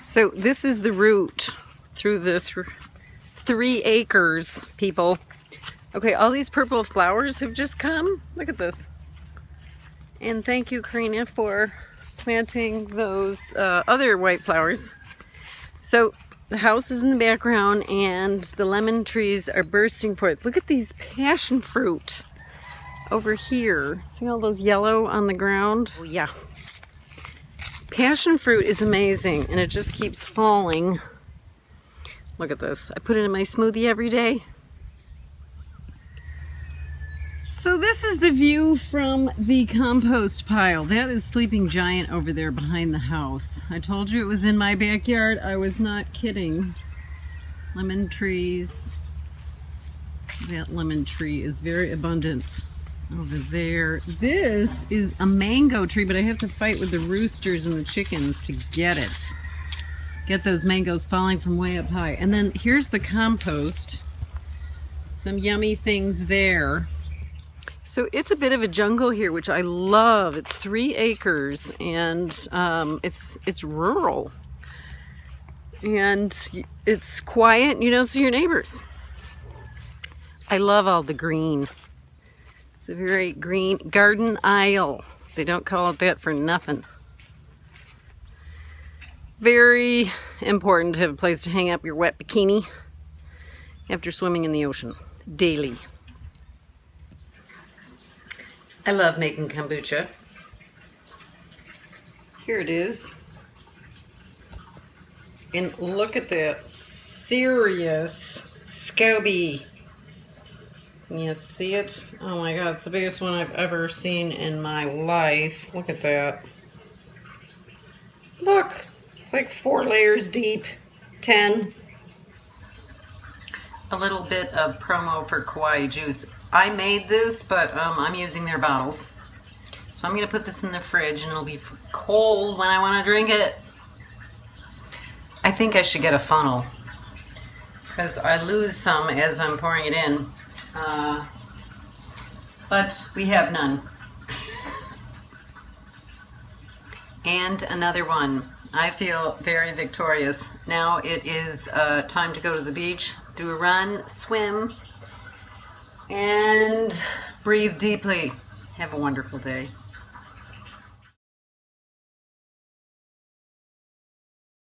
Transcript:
So this is the route through the th three acres, people. Okay, all these purple flowers have just come. Look at this. And thank you, Karina, for planting those uh, other white flowers. So the house is in the background and the lemon trees are bursting forth. Look at these passion fruit over here. See all those yellow on the ground? Oh, yeah. Passion fruit is amazing and it just keeps falling. Look at this. I put it in my smoothie every day. So this is the view from the compost pile. That is Sleeping Giant over there behind the house. I told you it was in my backyard. I was not kidding. Lemon trees. That lemon tree is very abundant over there. This is a mango tree, but I have to fight with the roosters and the chickens to get it. Get those mangoes falling from way up high. And then here's the compost. Some yummy things there. So it's a bit of a jungle here, which I love. It's three acres and um, it's, it's rural. And it's quiet, you don't see your neighbors. I love all the green a very green garden isle. They don't call it that for nothing. Very important to have a place to hang up your wet bikini after swimming in the ocean daily. I love making kombucha. Here it is. And look at that serious SCOBY. You see it? Oh my god, it's the biggest one I've ever seen in my life. Look at that. Look, it's like four layers deep. Ten. A little bit of promo for Kauai Juice. I made this, but um, I'm using their bottles. So I'm going to put this in the fridge and it'll be cold when I want to drink it. I think I should get a funnel because I lose some as I'm pouring it in. Uh, but we have none. and another one. I feel very victorious. Now it is uh, time to go to the beach, do a run, swim, and breathe deeply. Have a wonderful day.